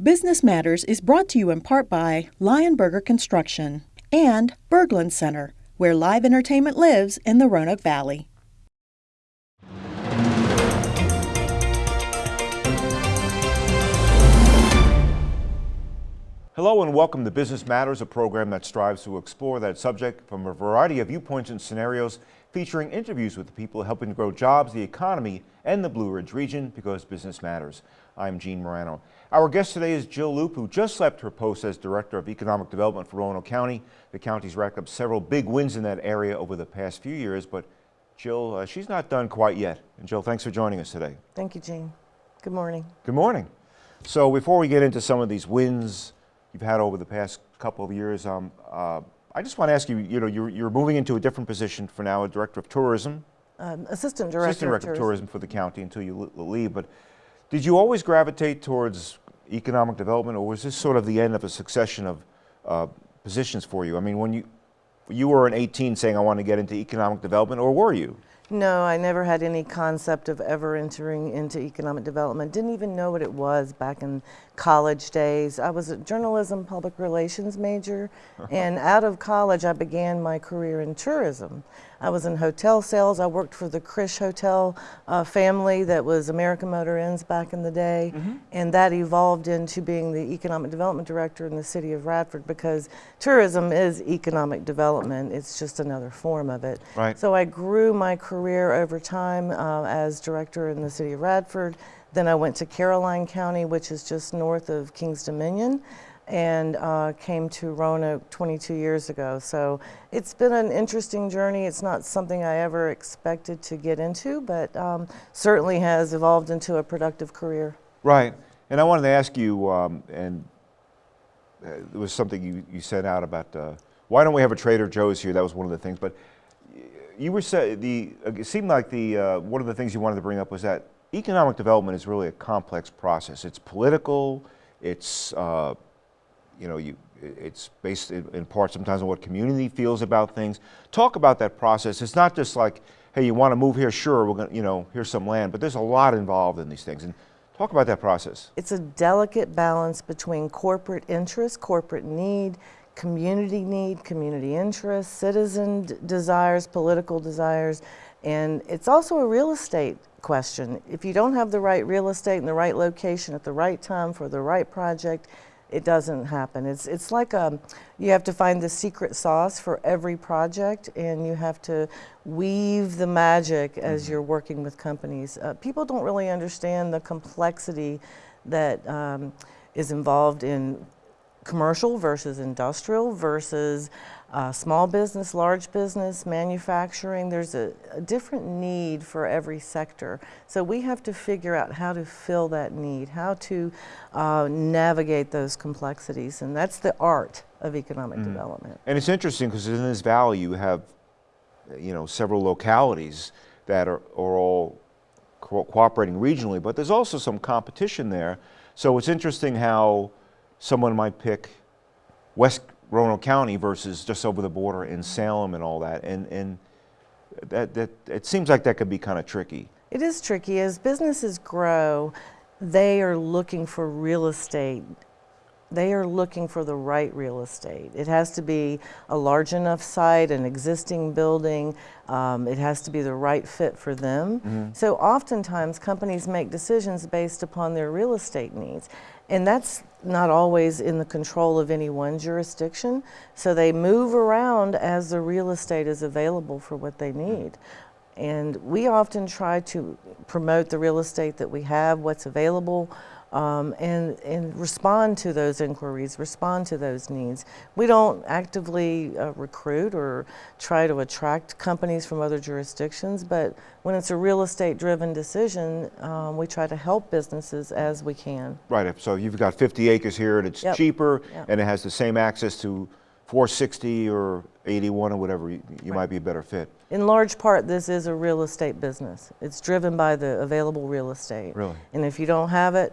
Business Matters is brought to you in part by Lionberger Construction and Berglund Center, where live entertainment lives in the Roanoke Valley. Hello and welcome to Business Matters, a program that strives to explore that subject from a variety of viewpoints and scenarios, featuring interviews with the people helping to grow jobs, the economy, and the Blue Ridge region because business matters. I'm Gene Marrano. Our guest today is Jill Loope, who just left her post as Director of Economic Development for Roanoke County. The county's racked up several big wins in that area over the past few years, but Jill, uh, she's not done quite yet. And Jill, thanks for joining us today. Thank you, Gene. Good morning. Good morning. So before we get into some of these wins you've had over the past couple of years, um, uh, I just want to ask you, you know, you're, you're moving into a different position for now, a Director of Tourism. Um, Assistant Director, Assistant Director of, Tourism. for the county until you leave. But did you always gravitate towards economic development, or was this sort of the end of a succession of uh, positions for you? I mean, when you you were in 18 saying I want to get into economic development, or were you? No, I never had any concept of ever entering into economic development. Didn't even know what it was back in college days. I was a journalism public relations major, and out of college I began my career in tourism. I was in hotel sales. I worked for the Krisch Hotel uh, family that was American Motor Inns back in the day, mm -hmm. and that evolved into being the economic development director in the city of Radford because tourism is economic development. It's just another form of it. Right. So I grew my career over time uh, as director in the city of Radford. Then I went to Caroline County, which is just north of Kings Dominion and uh, came to Roanoke 22 years ago. So it's been an interesting journey. It's not something I ever expected to get into, but um, certainly has evolved into a productive career. Right. And I wanted to ask you, um, and uh, there was something you, you said out about uh, why don't we have a Trader Joe's here? That was one of the things. But you were say the it seemed like the uh, one of the things you wanted to bring up was that economic development is really a complex process. It's political. It's uh, you know, you, it's based in, part sometimes on what community feels about things. Talk about that process. It's not just like, hey, you want to move here? Sure, we're going to, you know, here's some land. But there's a lot involved in these things. And talk about that process. It's a delicate balance between corporate interest, corporate need, community need, community interest, citizen desires, political desires, and it's also a real estate question. If you don't have the right real estate in the right location at the right time for the right project, it doesn't happen. It's, it's like a, um, you have to find the secret sauce for every project and you have to weave the magic as mm-hmm. you're working with companies. Uh, people don't really understand the complexity that um, is involved in commercial versus industrial versus uh, small business, large business, manufacturing, there's a, a, different need for every sector. So we have to figure out how to fill that need, how to uh, navigate those complexities, and that's the art of economic mm. development. And it's interesting because in this valley you have, you know, several localities that are, are all co cooperating regionally, but there's also some competition there. So it's interesting how someone might pick West Roanoke County versus just over the border in Salem and all that. And, and that, that, it seems like that could be kind of tricky. It is tricky. As businesses grow, they are looking for real estate. They are looking for the right real estate. It has to be a large enough site, an existing building. Um, it has to be the right fit for them. Mm -hmm. So oftentimes companies make decisions based upon their real estate needs. And that's not always in the control of any one jurisdiction. So they move around as the real estate is available for what they hmm. need. And we often try to promote the real estate that we have, what's available, um, and, and respond to those inquiries, respond to those needs. We don't actively uh, recruit or try to attract companies from other jurisdictions, but when it's a real estate driven decision, um, we try to help businesses as we can. Right, so you've got 50 acres here and it's yep. cheaper yep. and it has the same access to 460 or 81 or whatever, you, you right. might be a better fit. In large part, this is a real estate business. It's driven by the available real estate. Really? And if you don't have it,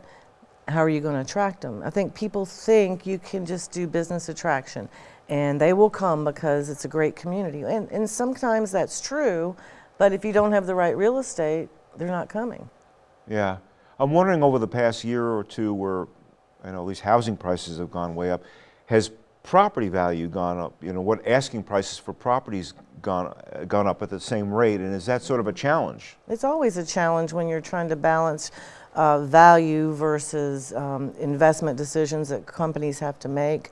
how are you going to attract them? I think people think you can just do business attraction and they will come because it's a great community. And, and sometimes that's true, but if you don't have the right real estate, they're not coming. Yeah. I'm wondering over the past year or two where I know at least housing prices have gone way up. Has property value gone up? You know, what asking prices for properties gone, gone up at the same rate? And is that sort of a challenge? It's always a challenge when you're trying to balance uh, value versus um, investment decisions that companies have to make.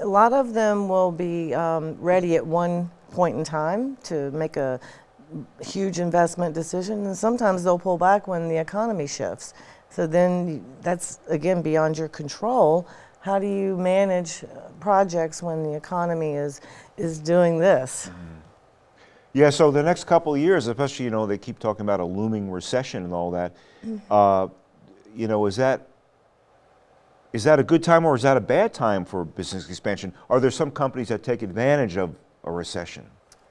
A lot of them will be um, ready at one point in time to make a huge investment decision, and sometimes they'll pull back when the economy shifts. So then that's again beyond your control. How do you manage uh, projects when the economy is is doing this? Yeah, so the next couple of years, especially, you know, they keep talking about a looming recession and all that. Uh, you know, is that is that a good time or is that a bad time for business expansion? Are there some companies that take advantage of a recession?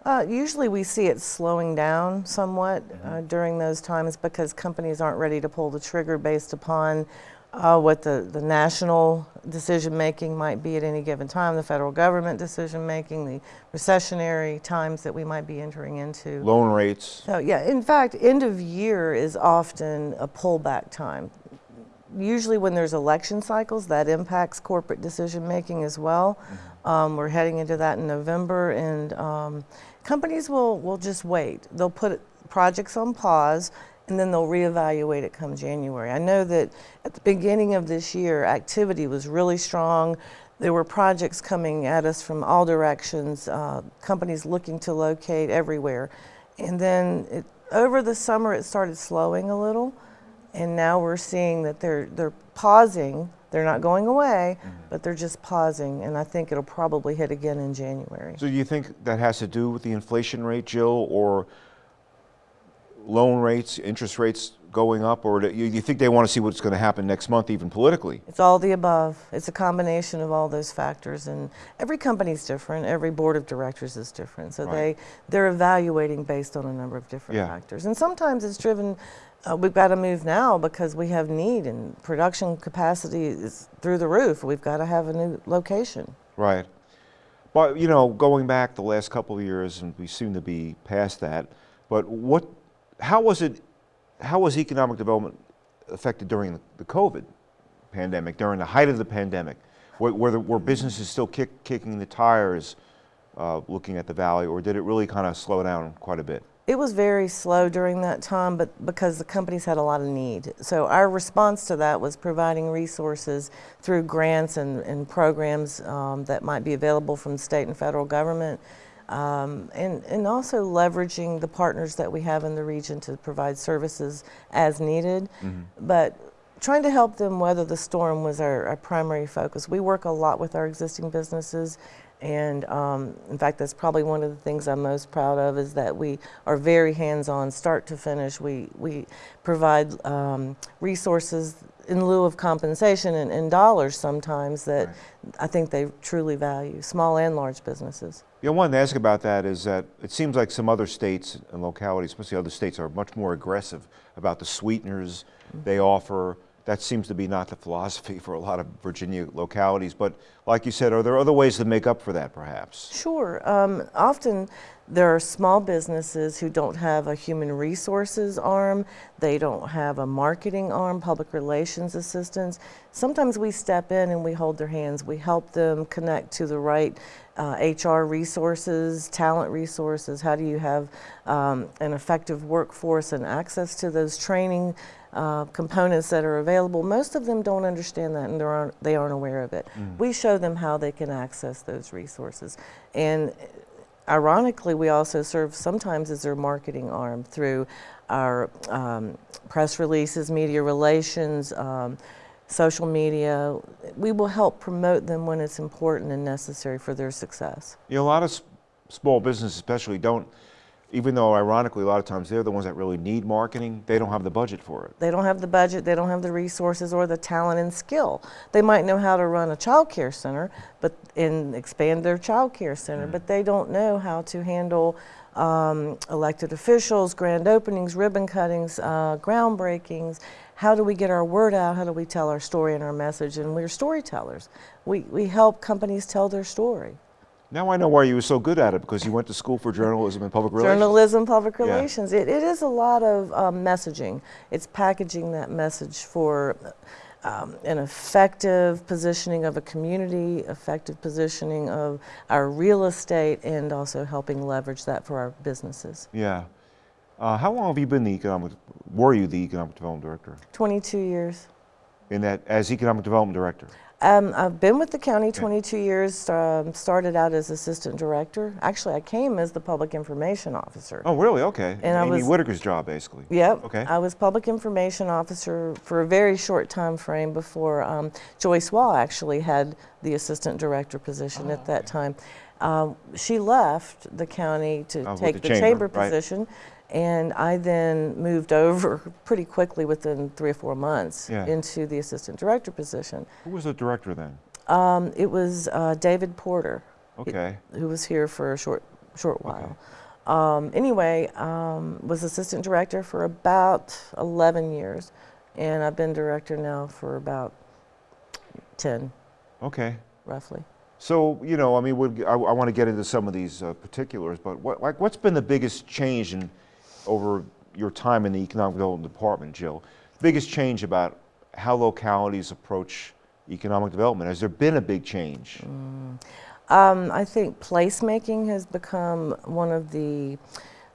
Uh, usually we see it slowing down somewhat uh, during those times because companies aren't ready to pull the trigger based upon uh, what the, the national decision making might be at any given time, the federal government decision making, the recessionary times that we might be entering into. Loan rates? So yeah, in fact, end of year is often a pullback time. Usually when there's election cycles, that impacts corporate decision making as well. Um, we're heading into that in November and um, companies will, will just wait. They'll put projects on pause and then they'll reevaluate it come January. I know that at the beginning of this year, activity was really strong. There were projects coming at us from all directions, uh, companies looking to locate everywhere. And then it, over the summer, it started slowing a little. And now we're seeing that they're, they're pausing. They're not going away, but they're just pausing. And I think it'll probably hit again in January. So do you think that has to do with the inflation rate, Jill, or loan rates, interest rates going up, or do you, you think they want to see what's going to happen next month, even politically? It's all the above. It's a combination of all those factors, and every company's different. Every board of directors is different, so Right. they they're evaluating based on a number of different Yeah. factors. And sometimes it's driven. Uh, we've got to move now because we have need, and production capacity is through the roof. We've got to have a new location. Right. But, you know, going back the last couple of years, and we seem to be past that, but what, how was it, how was economic development affected during the COVID pandemic, during the height of the pandemic? Were, were, the, were businesses still kick, kicking the tires uh, looking at the valley, or did it really kind of slow down quite a bit? It was very slow during that time, but because the companies had a lot of need. So our response to that was providing resources through grants and, and programs um, that might be available from the state and federal government, um, and, and also leveraging the partners that we have in the region to provide services as needed. But trying to help them weather the storm was our, our primary focus. We work a lot with our existing businesses, and um, in fact, that's probably one of the things I'm most proud of is that we are very hands-on, start to finish. We we provide um, resources in lieu of compensation in, and dollars sometimes that I think they truly value, small and large businesses. Yeah, I wanted to ask about that is that it seems like some other states and localities, especially other states, are much more aggressive about the sweeteners mm-hmm. they offer. That seems to be not the philosophy for a lot of Virginia localities. But like you said, are there other ways to make up for that, perhaps? Sure. Um, often there are small businesses who don't have a human resources arm, they don't have a marketing arm, public relations assistance. Sometimes we step in and we hold their hands. We help them connect to the right uh, HR resources, talent resources. How do you have um, an effective workforce and access to those training uh, components that are available. Most of them don't understand that and they aren't, they aren't aware of it. We show them how they can access those resources. And ironically, we also serve sometimes as their marketing arm through our um, press releases, media relations, um, social media. We will help promote them when it's important and necessary for their success. You know, a lot of small businesses, especially, don't. Even though, ironically, a lot of times they're the ones that really need marketing, they don't have the budget for it. They don't have the budget, they don't have the resources or the talent and skill. They might know how to run a child care center, but and expand their child care center, but they don't know how to handle um, elected officials, grand openings, ribbon cuttings, uh, groundbreakings. How do we get our word out? How do we tell our story and our message? And we're storytellers. We, we help companies tell their story. Now I know why you were so good at it because you went to school for journalism and public relations. Journalism, public Yeah. relations. It, it is a lot of um, messaging. It's packaging that message for um, an effective positioning of a community, effective positioning of our real estate, and also helping leverage that for our businesses. Yeah. Uh, how long have you been the economic, were you the economic development director? 22 years. In that, as economic development director? Um, I've been with the county 22 years, um, started out as assistant director. Actually, I came as the public information officer. Oh, really? Okay. And I Amy was- Whitaker's job, basically. Yep. Okay. I was public information officer for a very short time frame before um, Joyce Waugh actually had the assistant director position Oh, at that time. Um, she left the county to Oh, take the the, chamber, chamber, right. And I then moved over pretty quickly within three or four months Yeah. into the assistant director position. Who was the director then? Um, it was uh, David Porter Okay. who was here for a short short while. Um, anyway, um, was assistant director for about 11 years, and I've been director now for about 10, Okay. roughly. So, you know, I mean, I, I want to get into some of these uh, particulars, but what, like, what's been the biggest change in, over your time in the Economic Development Department, Jill? Biggest change about how localities approach economic development? Has there been a big change? Um, I think placemaking has become one of the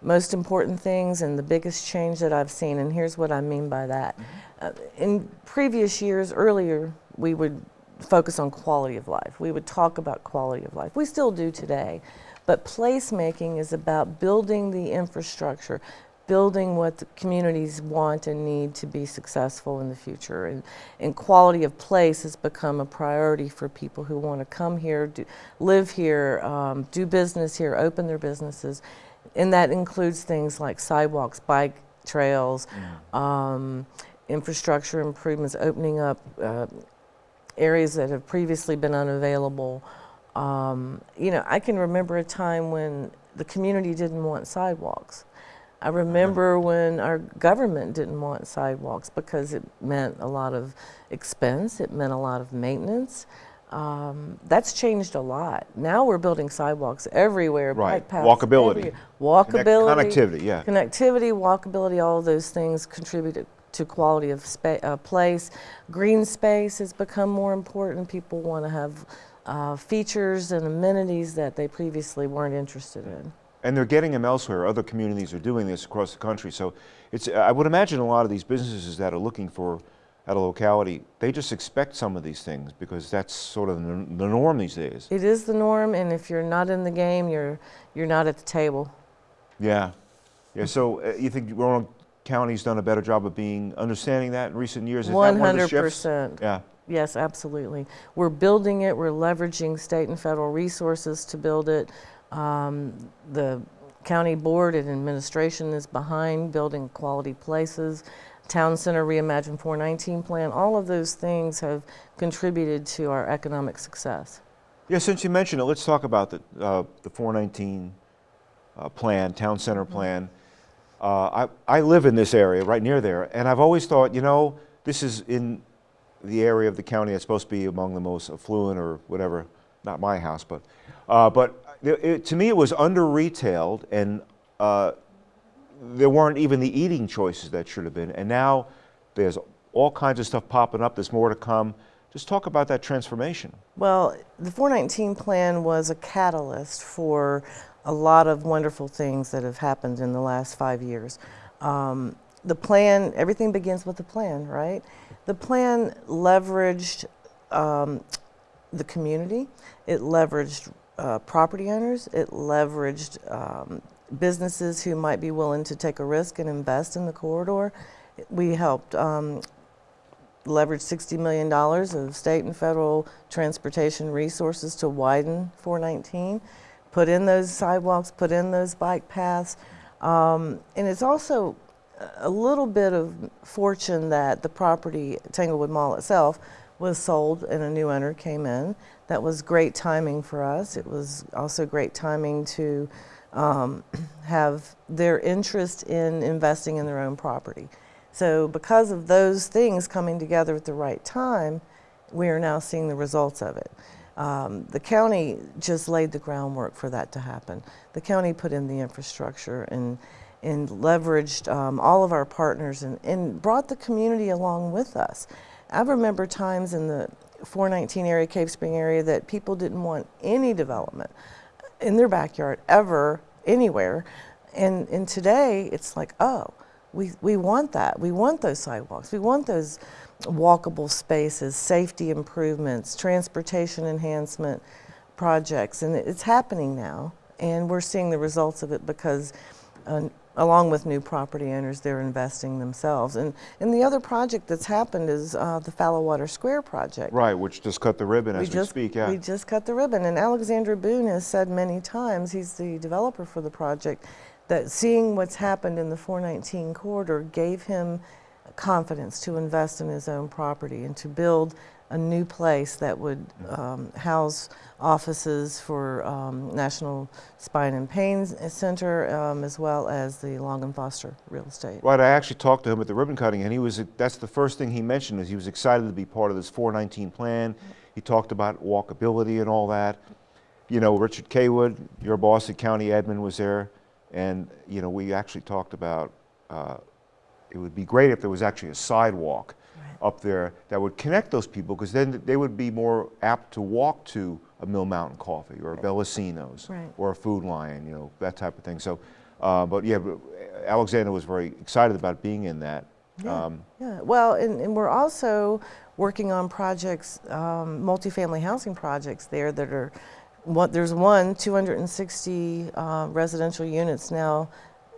most important things and the biggest change that I've seen, and here's what I mean by that. Uh, in previous years, earlier, we would focus on quality of life. We would talk about quality of life. We still do today. But placemaking is about building the infrastructure, building what the communities want and need to be successful in the future. And, and quality of place has become a priority for people who want to come here, do, live here, um, do business here, open their businesses. And that includes things like sidewalks, bike trails, um, infrastructure improvements, opening up uh, areas that have previously been unavailable. Um, you know, I can remember a time when the community didn't want sidewalks. I remember when our government didn't want sidewalks because it meant a lot of expense, it meant a lot of maintenance. Um, that's changed a lot. Now we're building sidewalks everywhere, Right. bike paths. Walkability. everywhere. Walkability. connectivity, yeah. Connectivity, walkability, all of those things contribute to quality of spa- uh, place. Green space has become more important. People want to have uh, features and amenities that they previously weren't interested in. And they're getting them elsewhere. Other communities are doing this across the country. So it's, I would imagine a lot of these businesses that are looking for at a locality, they just expect some of these things because that's sort of the norm these days. It is the norm, and if you're not in the game, you're you're not at the table. Yeah. Yeah. So uh, you think Roanoke County's done a better job of being understanding that in recent years? Is that One one of the One hundred percent. Yeah. Yes, absolutely. We're building it. We're leveraging state and federal resources to build it. Um, the county board and administration is behind building quality places. Town Center Reimagine 419 plan, all of those things have contributed to our economic success. Yeah. Since you mentioned it, let's talk about the uh, the 419 uh, plan, town center Mm-hmm. plan. Uh, I I live in this area, right near there, and I've always thought, you know, this is in the area of the county that's supposed to be among the most affluent or whatever. Not my house, but uh, but it, to me it was under retailed and. Uh, there weren't even the eating choices that should have been. And now there's all kinds of stuff popping up. There's more to come. Just talk about that transformation. Well, the 419 plan was a catalyst for a lot of wonderful things that have happened in the last five years. Um, the plan, everything begins with the plan, right? The plan leveraged um, the community, it leveraged uh, property owners, it leveraged um, businesses who might be willing to take a risk and invest in the corridor. We helped um, leverage $60 million of state and federal transportation resources to widen 419, put in those sidewalks, put in those bike paths. Um, and it's also a little bit of fortune that the property, Tanglewood Mall itself, was sold and a new owner came in. That was great timing for us. It was also great timing to um, have their interest in investing in their own property. So because of those things coming together at the right time, we are now seeing the results of it. Um, the county just laid the groundwork for that to happen. The county put in the infrastructure and, and leveraged um, all of our partners and, and brought the community along with us. I remember times in the 419 area, Cave Spring area, that people didn't want any development in their backyard ever, anywhere. And, and today it's like, oh, we, we want that. We want those sidewalks. We want those walkable spaces, safety improvements, transportation enhancement projects. And it's happening now. And we're seeing the results of it because uh, along with new property owners, they're investing themselves. And, and the other project that's happened is uh, the Fallowater Square project. Right, which just cut the ribbon as we, just, speak, yeah. We just cut the ribbon. And Alexander Boone has said many times, he's the developer for the project, that seeing what's happened in the 419 corridor gave him confidence to invest in his own property and to build a new place that would um, house offices for um, National Spine and Pain Center um, as well as the Long and Foster Real Estate. Right, I actually talked to him at the ribbon cutting and he was, that's the first thing he mentioned is he was excited to be part of this 419 plan. He talked about walkability and all that. You know, Richard Caywood, your boss at County Admin was there and, you know, we actually talked about uh, it would be great if there was actually a sidewalk up there that would connect those people because then they would be more apt to walk to a Mill Mountain Coffee or a Bellacino's Right. or a Food Lion, you know, that type of thing. So, uh, but yeah, Alexander was very excited about being in that. Yeah, Um, yeah. Well, and, and we're also working on projects, um, multifamily housing projects there that are, what, there's one, 260 uh, residential units now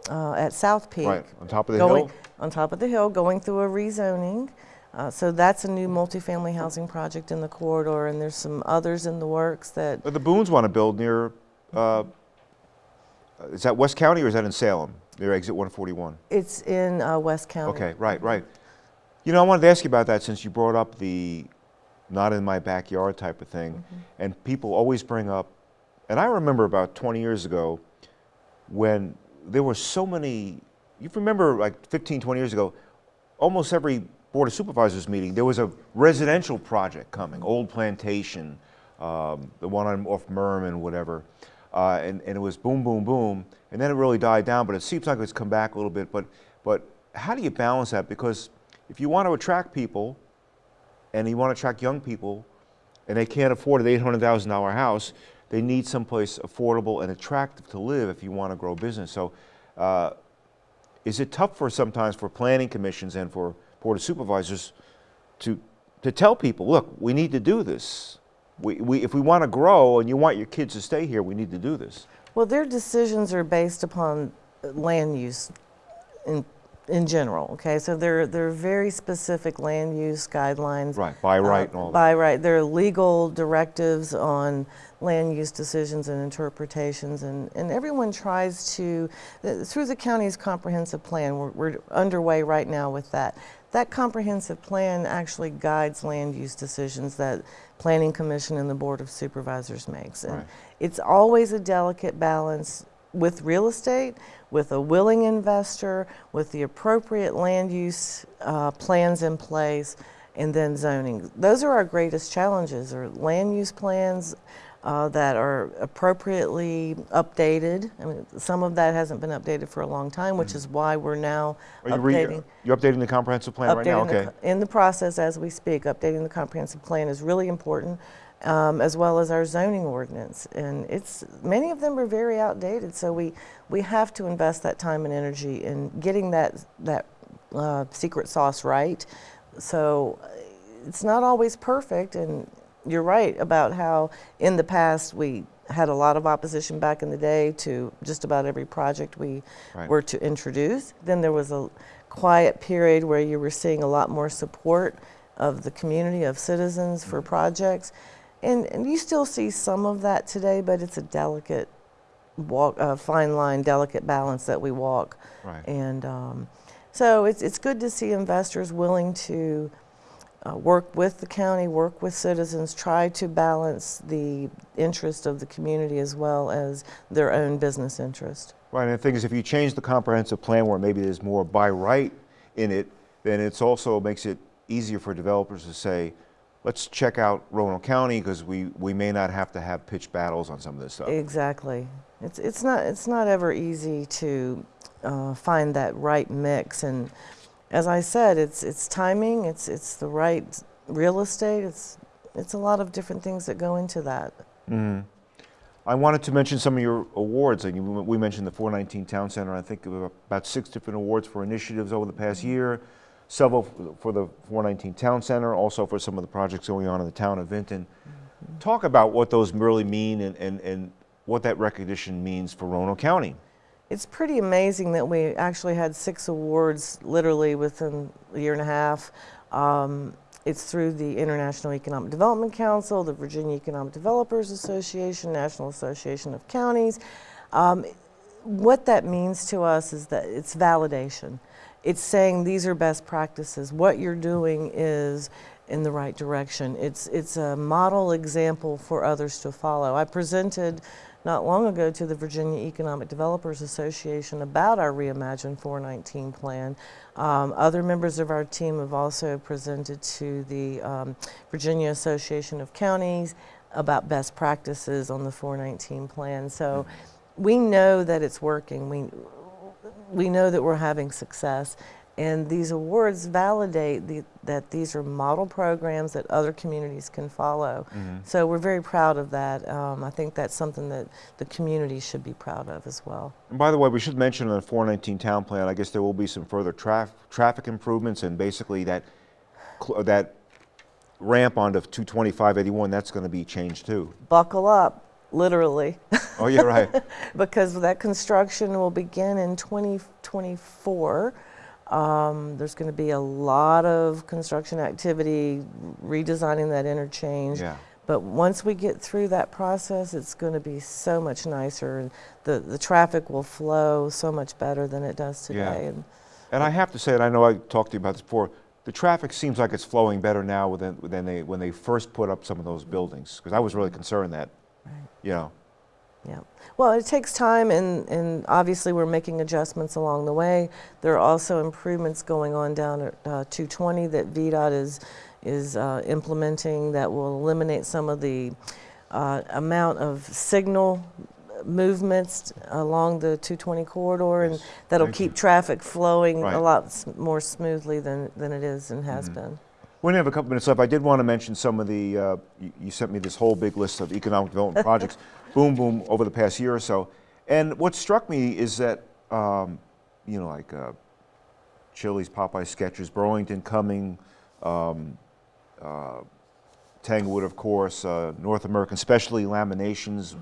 uh, at South Peak. Right, on top of the going, hill? On top of the hill, going through a rezoning. Uh, so that's a new multifamily housing project in the corridor, and there's some others in the works that, But the Boones want to build near, uh, is that West County or is that in Salem? Near exit 141? it's in uh, West County. Okay, right, right. You know, I wanted to ask you about that since you brought up the not in my backyard type of thing. Mm-hmm. And people always bring up, and I remember about 20 years ago when there were so many, you remember like 15, 20 years ago, almost every Board of Supervisors meeting, there was a residential project coming, Old Plantation, um, the one on, off Merriman, whatever. Uh, and, and it was boom, boom, boom. And then it really died down, but it seems like it's come back a little bit. But, but how do you balance that? Because if you want to attract people, and you want to attract young people, and they can't afford an $800,000 house, they need someplace affordable and attractive to live if you want to grow business. So uh, is it tough for sometimes for planning commissions and for board of supervisors to, to tell people, look, we need to do this. We, we, if we want to grow and you want your kids to stay here, we need to do this. Well, their decisions are based upon uh, land use in, in general, okay? So they're, they're very specific land use guidelines. Right, by uh, right and all that. By right. There are legal directives on land use decisions and interpretations, and, and everyone tries to, uh, through the county's comprehensive plan, we're, we're underway right now with that. That comprehensive plan actually guides land use decisions that Planning Commission and the Board of Supervisors makes. And Right. it's always a delicate balance with real estate, with a willing investor, with the appropriate land use uh, plans in place, and then zoning. Those are our greatest challenges, are land use plans uh, that are appropriately updated. I mean, some of that hasn't been updated for a long time, which is why we're now Mm-hmm. Are you updating. you're updating the comprehensive plan right now? Updating the Okay. In the process as we speak, updating the comprehensive plan is really important, um, as well as our zoning ordinance. And it's, many of them are very outdated, so we, we have to invest that time and energy in getting that, that uh, secret sauce right. So it's not always perfect, and you're right about how in the past we had a lot of opposition back in the day to just about every project we Right. were to introduce. Then there was a quiet period where you were seeing a lot more support of the community, of citizens for projects. And, and you still see some of that today, but it's a delicate walk, uh, fine line, delicate balance that we walk. Right. And um, so it's, it's good to see investors willing to uh, work with the county, work with citizens, try to balance the interest of the community as well as their own business interest. Right, and the thing is, if you change the comprehensive plan where maybe there's more by right in it, then it's also makes it easier for developers to say, let's check out Roanoke County because we, we may not have to have pitched battles on some of this stuff. Exactly. It's, it's, not, it's not ever easy to uh, find that right mix. And as I said, it's it's timing, it's it's the right real estate, it's it's a lot of different things that go into that. Mm-hmm. I wanted to mention some of your awards. Like you- we mentioned the 419 Town Center. I think about six different awards for initiatives over the past mm-hmm. year. Several for the 419 Town Center, also for some of the projects going on in the town of Vinton. Mm-hmm. Talk about what those really mean and, and, and what that recognition means for Roanoke County. It's pretty amazing that we actually had six awards literally within a year and a half. Um, it's through the International Economic Development Council, the Virginia Economic Developers Association, National Association of Counties. Um, what that means to us is that it's validation. It's saying these are best practices. What you're doing is in the right direction. It's, it's a model example for others to follow. I presented not long ago to the Virginia Economic Developers Association about our Reimagine 419 plan. Um, other members of our team have also presented to the um, Virginia Association of Counties about best practices on the 419 plan. So we know that it's working. We, we know that we're having success. And these awards validate the, that these are model programs that other communities can follow. So we're very proud of that. Um, I think that's something that the community should be proud of as well. And by the way, we should mention on the 419 Town Plan, I guess there will be some further traf- traffic improvements and basically that, that ramp onto 22581, that's going to be changed too. Buckle up, literally, Oh, yeah, right. because that construction will begin in 2024. Um, there's going to be a lot of construction activity, redesigning that interchange. Yeah. But once we get through that process, it's going to be so much nicer, and the, the traffic will flow so much better than it does Yeah. today. And And I have to say, and I know I talked to you about this before, the traffic seems like it's flowing better now than, than they, when they first put up some of those buildings. Because I was really concerned that, you know, Yeah. Well, it takes time, and, and obviously we're making adjustments along the way. There are also improvements going on down at uh, 220 that VDOT is, is uh, implementing that will eliminate some of the uh, amount of signal movements along the 220 corridor, and Yes. that'll Thank keep you. traffic flowing Right. a lot s- more smoothly than, than it is and has been. We only have a couple minutes left. I did want to mention some of the, uh, you, you sent me this whole big list of economic development projects, boom, boom, over the past year or so. And what struck me is that, um, you know, like uh, Chili's, Popeye, Skechers, Burlington, Cumming, um, uh, Tanglewood, of course, uh, North American Specialty Laminations,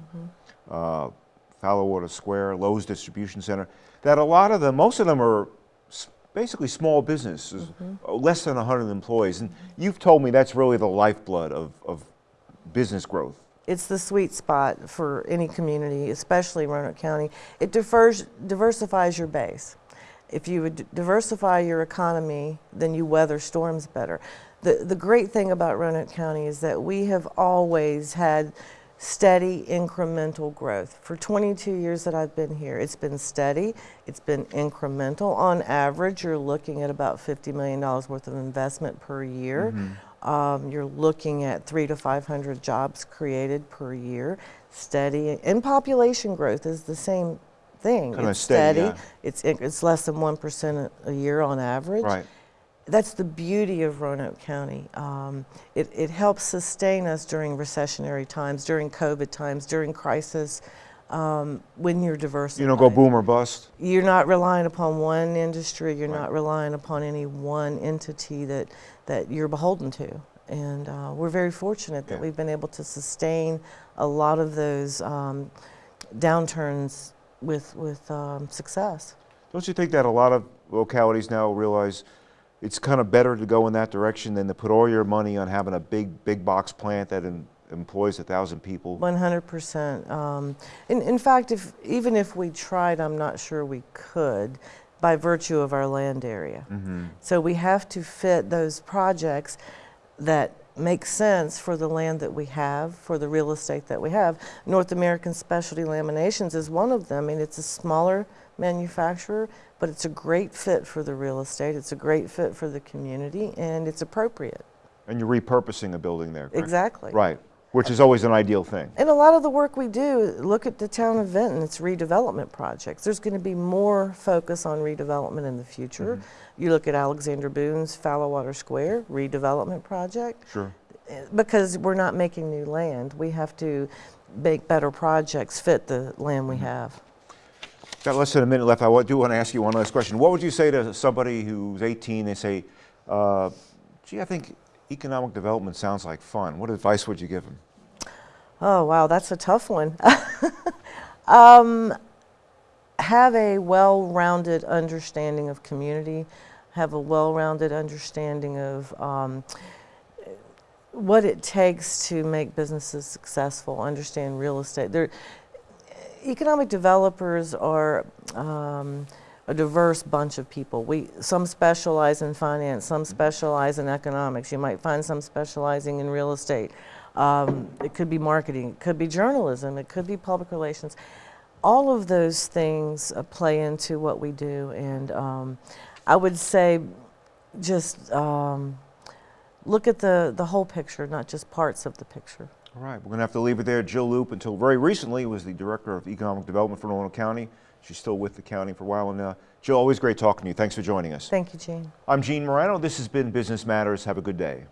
uh, Fallowater Square, Lowe's Distribution Center, that a lot of them, most of them are basically small businesses, uh, less than 100 employees. And you've told me that's really the lifeblood of, of business growth. It's the sweet spot for any community, especially Roanoke County. It differs, diversifies your base. If you would diversify your economy, then you weather storms better. The, the great thing about Roanoke County is that we have always had steady incremental growth. For 22 years that I've been here, it's been steady, it's been incremental. On average, you're looking at about $50 million worth of investment per year. Um, you're looking at three to 500 jobs created per year, steady, and population growth is the same thing. Kinda it's steady, yeah. It's it's less than one percent a year on average. Right. That's the beauty of Roanoke County. Um, it, it helps sustain us during recessionary times, during COVID times, during crisis. Um, when you're diversified, You don't go boom or bust. you're not relying upon one industry. You're not relying upon any one entity that that you're beholden to. And uh, we're very fortunate that Yeah. we've been able to sustain a lot of those um, downturns with with um, success. Don't you think that a lot of localities now realize it's kind of better to go in that direction than to put all your money on having a big, big box plant that em- employs a thousand people? 100%. Um, in, in fact, if, even if we tried, I'm not sure we could by virtue of our land area. So we have to fit those projects that make sense for the land that we have, for the real estate that we have. North American Specialty Laminations is one of them. I mean, it's a smaller manufacturer, but it's a great fit for the real estate. It's a great fit for the community, and it's appropriate. And you're repurposing a building there, correct? Exactly. Right. which is always an ideal thing. And a lot of the work we do, look at the town of Vinton, it's redevelopment projects. There's going to be more focus on redevelopment in the future. Mm-hmm. You look at Alexander Boone's Fallowater Square redevelopment project. Sure. Because we're not making new land, we have to make better projects fit the land we have. Got less than a minute left. I do want to ask you one last question. What would you say to somebody who's 18? They say, uh, "Gee, I think economic development sounds like fun." What advice would you give them? Oh, wow, that's a tough one. um, have a well rounded understanding of community, have a well rounded understanding of um, what it takes to make businesses successful, understand real estate. There, economic developers are um, a diverse bunch of people. We some specialize in finance, some specialize in economics. You might find some specializing in real estate. Um, it could be marketing, it could be journalism, it could be public relations. All of those things uh, play into what we do, and um, I would say just um, look at the, the whole picture, not just parts of the picture. All right, we're going to have to leave it there. Jill Loope, until very recently, was the director of economic development for Roanoke County. She's still with the county for a while. And uh, Jill, always great talking to you. Thanks for joining us. Thank you, Gene. I'm Gene Marrano. This has been Business Matters. Have a good day.